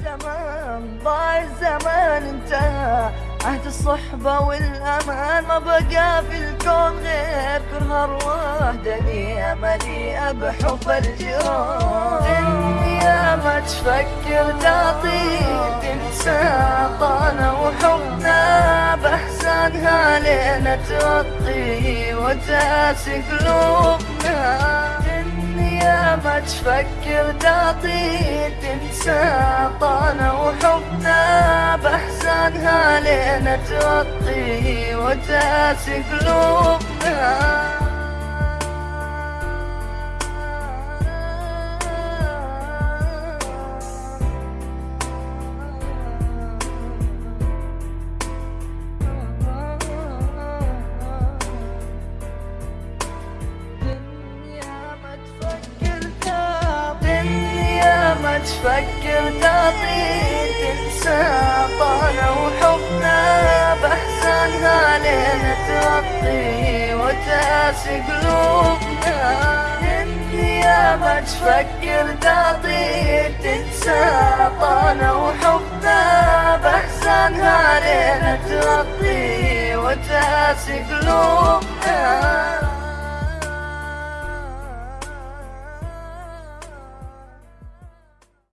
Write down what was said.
الزمان ضاع الزمان انتهى عهد الصحبة والأمان ما بقى في الكون غير كره أرواح دنيا مليئة بحب الجيران. دنيا ما تفكر تعطي تنسى طانا وحبنا بأحسانها لين تغطي. وتأسي قلوبنا تفكر تعطي تنسى طانا وحبنا بأحسانها لين تغطي وتاسي قلوبنا. تفكر تعطي تنسى طانا وحبنا بأحسانها لين تغطي وتأسي قلوبنا. دنيا ما تفكر تعطي تنسى طانا وحبنا بأحسانها لين تغطي وتأسي قلوبنا.